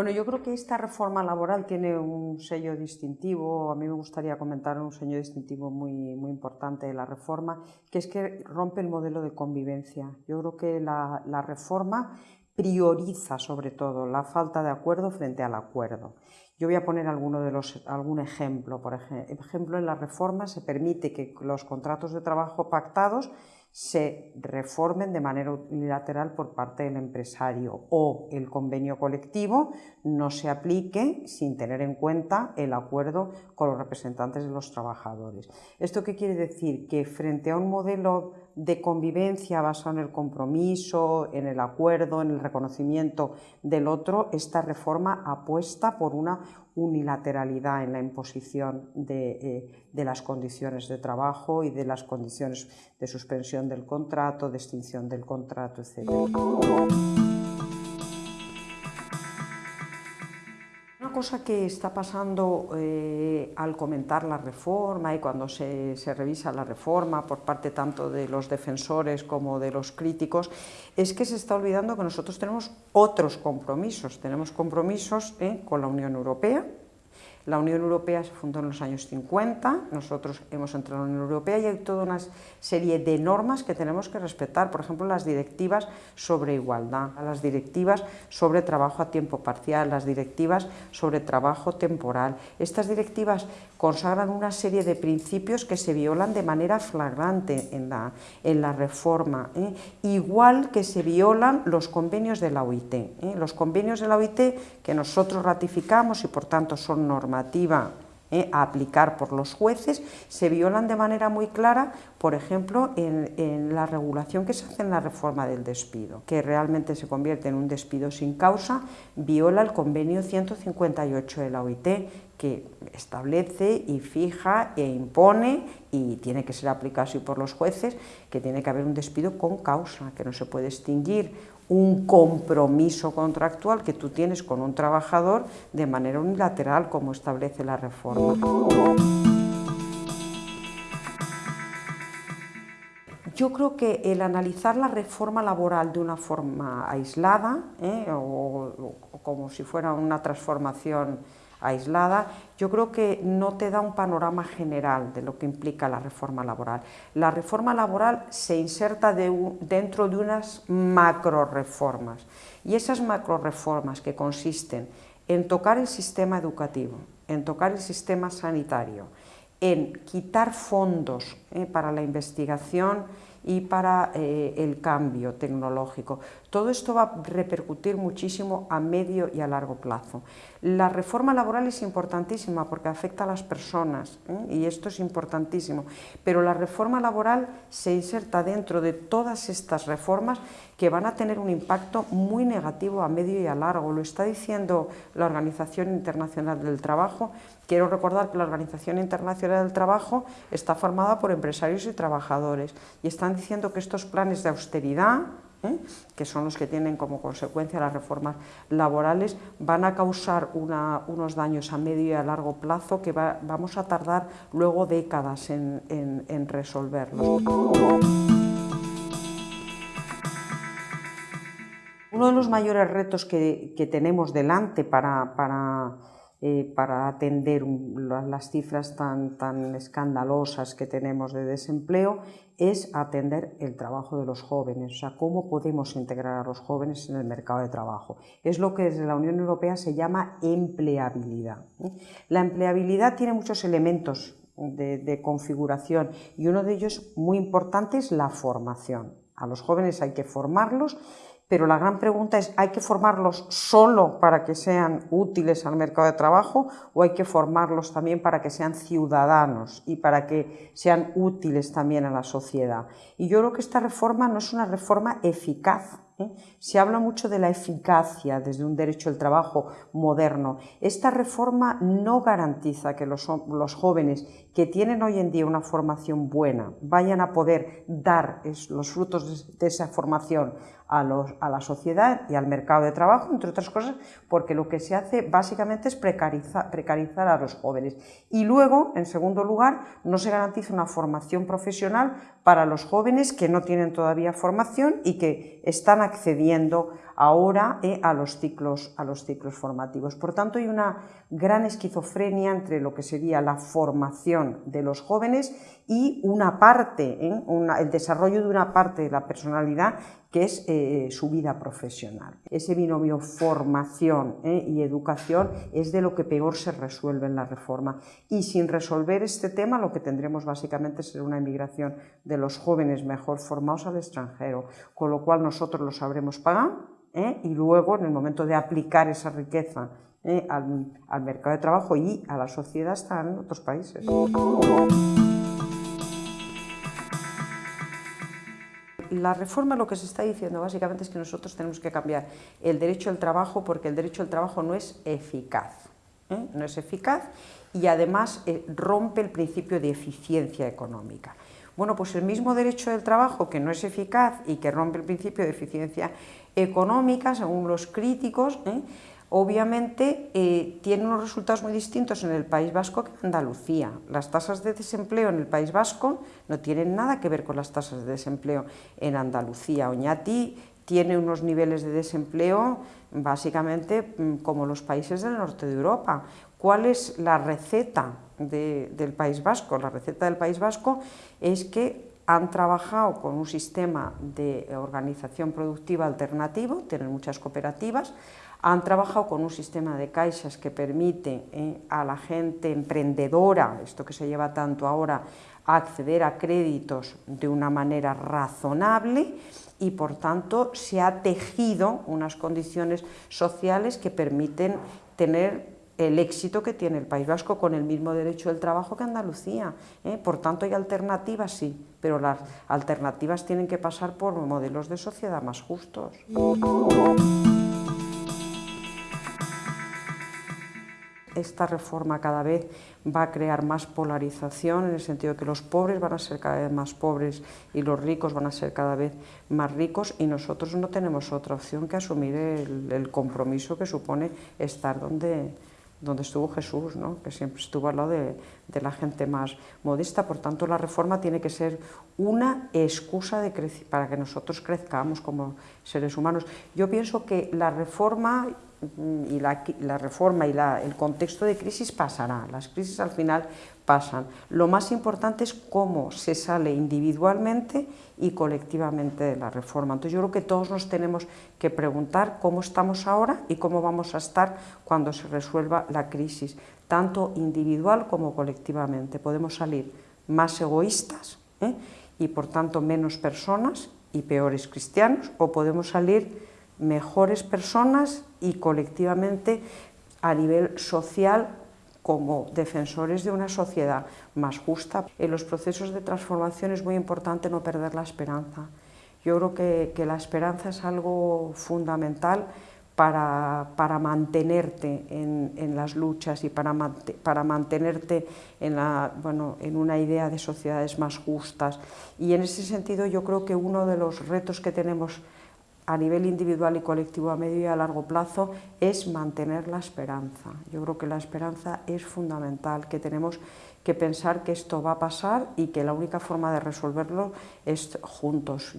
Bueno, yo creo que esta reforma laboral tiene un sello distintivo, a mí me gustaría comentar un sello distintivo muy, muy importante de la reforma, que es que rompe el modelo de convivencia. Yo creo que la, la reforma prioriza sobre todo la falta de acuerdo frente al acuerdo. Yo voy a poner alguno de los, algún ejemplo. Por ejemplo, en la reforma se permite que los contratos de trabajo pactados se reformen de manera unilateral por parte del empresario o el convenio colectivo no se aplique sin tener en cuenta el acuerdo con los representantes de los trabajadores. ¿Esto qué quiere decir? Que frente a un modelo de convivencia basado en el compromiso, en el acuerdo, en el reconocimiento del otro, esta reforma apuesta por una unilateralidad en la imposición de, eh, de, las condiciones de trabajo y de las condiciones de suspensión del contrato, de extinción del contrato, etc. cosa que está pasando eh, al comentar la reforma y cuando se, revisa la reforma por parte tanto de los defensores como de los críticos es que se está olvidando que nosotros tenemos otros compromisos, tenemos compromisos eh, con la Unión Europea, la Unión Europea se fundó en los años 50, nosotros hemos entrado en la Unión Europea y hay toda una serie de normas que tenemos que respetar, por ejemplo las directivas sobre igualdad, las directivas sobre trabajo a tiempo parcial, las directivas sobre trabajo temporal. Estas directivas consagran una serie de principios que se violan de manera flagrante en la, en la reforma, ¿eh? igual que se violan los convenios de la OIT. ¿eh? Los convenios de la OIT que nosotros ratificamos y por tanto son normas eh, a aplicar por los jueces se violan de manera muy clara, por ejemplo, en, la regulación que se hace en la reforma del despido, que realmente se convierte en un despido sin causa, viola el convenio 158 de la OIT, que establece y fija e impone, y tiene que ser aplicado así por los jueces, que tiene que haber un despido con causa, que no se puede extinguir un compromiso contractual que tú tienes con un trabajador de manera unilateral, como establece la reforma. Yo creo que el analizar la reforma laboral de una forma aislada, ¿eh? o como si fuera una transformación aislada, yo creo que no te da un panorama general de lo que implica la reforma laboral. La reforma laboral se inserta dentro de unas macro reformas y esas macro reformas que consisten en tocar el sistema educativo, en tocar el sistema sanitario, en quitar fondos eh, para la investigación y para eh, el cambio tecnológico. Todo esto va a repercutir muchísimo a medio y a largo plazo. La reforma laboral es importantísima porque afecta a las personas ¿eh? y esto es importantísimo, pero la reforma laboral se inserta dentro de todas estas reformas que van a tener un impacto muy negativo a medio y a largo. Lo está diciendo la Organización Internacional del Trabajo. Quiero recordar que la Organización Internacional del Trabajo está formada por empresarios y trabajadores y están diciendo que estos planes de austeridad, ¿eh? que son los que tienen como consecuencia las reformas laborales, van a causar unos daños a medio y a largo plazo que vamos a tardar luego décadas en, resolverlos. Uno de los mayores retos que, tenemos delante para eh, para atender las cifras tan, tan escandalosas que tenemos de desempleo es atender el trabajo de los jóvenes, o sea, cómo podemos integrar a los jóvenes en el mercado de trabajo. Es lo que desde la Unión Europea se llama empleabilidad. La empleabilidad tiene muchos elementos de configuración y uno de ellos muy importante es la formación. A los jóvenes hay que formarlos pero la gran pregunta es, ¿hay que formarlos solo para que sean útiles al mercado de trabajo o hay que formarlos también para que sean ciudadanos y para que sean útiles también a la sociedad? Y yo creo que esta reforma no es una reforma eficaz, Se habla mucho de la eficacia desde un derecho al trabajo moderno. Esta reforma no garantiza que los, jóvenes que tienen hoy en día una formación buena vayan a poder dar los frutos de esa formación a, la sociedad y al mercado de trabajo, entre otras cosas, porque lo que se hace básicamente es precarizar, precarizar a los jóvenes. Y luego, en segundo lugar, no se garantiza una formación profesional para los jóvenes que no tienen todavía formación y que están accediendo ahora eh, a, los ciclos, a los ciclos formativos. Por tanto, hay una gran esquizofrenia entre lo que sería la formación de los jóvenes y una parte, ¿eh? el desarrollo de una parte de la personalidad que es eh, su vida profesional. Ese binomio formación y educación es de lo que peor se resuelve en la reforma. Y sin resolver este tema, lo que tendremos básicamente será una emigración de los jóvenes mejor formados al extranjero, con lo cual nosotros lo sabremos pagar ¿eh? y luego en el momento de aplicar esa riqueza ¿eh? al, mercado de trabajo y a la sociedad están otros países. La reforma lo que se está diciendo básicamente es que nosotros tenemos que cambiar el derecho al trabajo porque el derecho al trabajo no es eficaz. ¿eh? No es eficaz y además rompe el principio de eficiencia económica. Bueno, pues el mismo derecho del trabajo que no es eficaz y que rompe el principio de eficiencia económica, según los críticos, ¿eh? obviamente eh, tiene unos resultados muy distintos en el País Vasco que en Andalucía. Las tasas de desempleo en el País Vasco no tienen nada que ver con las tasas de desempleo en Andalucía. Oñati tiene unos niveles de desempleo básicamente mm, como los países del norte de Europa. ¿Cuál es la receta del País Vasco? La receta del País Vasco es que han trabajado con un sistema de organización productiva alternativo, tienen muchas cooperativas, han trabajado con un sistema de caixas que permite eh, a la gente emprendedora, esto que se lleva tanto ahora, acceder a créditos de una manera razonable y por tanto se ha tejido unas condiciones sociales que permiten tener el éxito que tiene el País Vasco con el mismo derecho del trabajo que Andalucía. ¿eh? Por tanto, hay alternativas, sí, pero las alternativas tienen que pasar por modelos de sociedad más justos. Esta reforma cada vez va a crear más polarización en el sentido de que los pobres van a ser cada vez más pobres y los ricos van a ser cada vez más ricos y nosotros no tenemos otra opción que asumir el compromiso que supone estar donde, donde estuvo Jesús, ¿no? que siempre estuvo al lado de, la gente más modesta. Por tanto, la reforma tiene que ser una excusa de para que nosotros crezcamos como seres humanos. Yo pienso que la reforma y la, reforma y el contexto de crisis pasará, las crisis al final Lo más importante es cómo se sale individualmente y colectivamente de la reforma. Entonces yo creo que todos nos tenemos que preguntar cómo estamos ahora y cómo vamos a estar cuando se resuelva la crisis, tanto individual como colectivamente. Podemos salir más egoístas ¿eh? y por tanto menos personas y peores cristianos, o podemos salir mejores personas y colectivamente a nivel social como defensores de una sociedad más justa. En los procesos de transformación es muy importante no perder la esperanza. Yo creo que, la esperanza es algo fundamental para, mantenerte en, las luchas y para, para mantenerte en, la, bueno, en una idea de sociedades más justas. Y en ese sentido yo creo que uno de los retos que tenemos a nivel individual y colectivo a medio y a largo plazo es mantener la esperanza. Yo creo que la esperanza es fundamental, que tenemos que pensar que esto va a pasar y que la única forma de resolverlo es juntos.